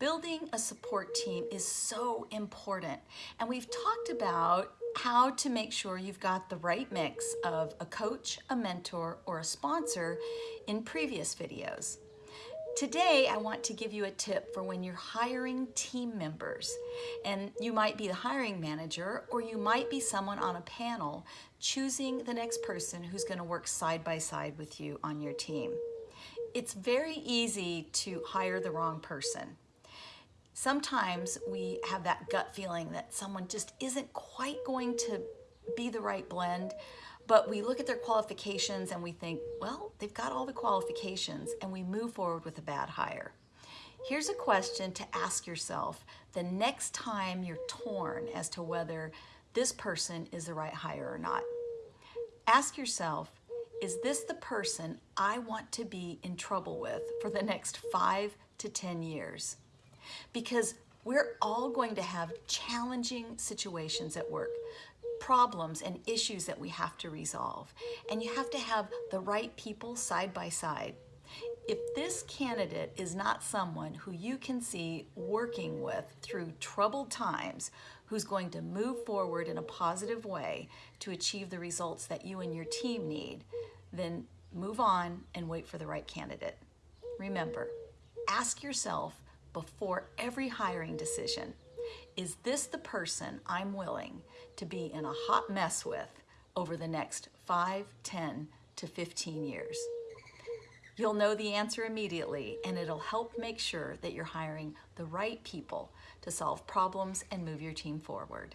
Building a support team is so important. And we've talked about how to make sure you've got the right mix of a coach, a mentor, or a sponsor in previous videos. Today, I want to give you a tip for when you're hiring team members. And you might be the hiring manager, or you might be someone on a panel choosing the next person who's gonna work side by side with you on your team. It's very easy to hire the wrong person. Sometimes we have that gut feeling that someone just isn't quite going to be the right blend, but we look at their qualifications and we think, well, they've got all the qualifications and we move forward with a bad hire. Here's a question to ask yourself the next time you're torn as to whether this person is the right hire or not. Ask yourself, is this the person I want to be in trouble with for the next five to 10 years? Because we're all going to have challenging situations at work problems and issues that we have to resolve. And you have to have the right people side by side. If this candidate is not someone who you can see working with through troubled times, who's going to move forward in a positive way to achieve the results that you and your team need, then move on and wait for the right candidate. Remember, ask yourself before every hiring decision, is this the person I'm willing to be in a hot mess with over the next 5, 10 to 15 years? You'll know the answer immediately and it'll help make sure that you're hiring the right people to solve problems and move your team forward.